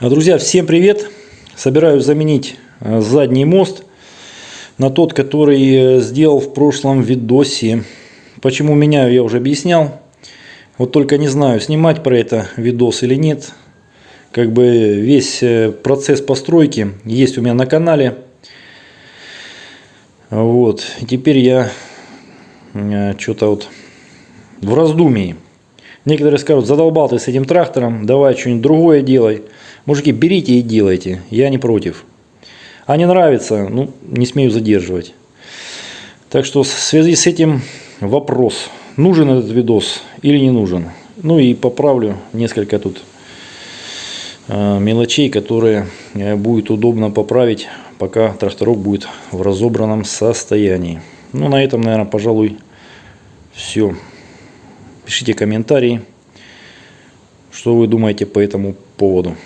Друзья, всем привет! Собираюсь заменить э, задний мост на тот, который э, сделал в прошлом видосе. Почему меняю, я уже объяснял. Вот только не знаю, снимать про это видос или нет. Как бы весь э, процесс постройки есть у меня на канале. Вот. Теперь я что-то вот в раздумии. Некоторые скажут, задолбал ты с этим трактором, давай что-нибудь другое делай. Мужики, берите и делайте, я не против. А не нравится, ну, не смею задерживать. Так что в связи с этим вопрос, нужен этот видос или не нужен. Ну и поправлю несколько тут э, мелочей, которые э, будет удобно поправить, пока тракторок будет в разобранном состоянии. Ну, на этом, наверное, пожалуй, все. Пишите комментарии, что вы думаете по этому поводу.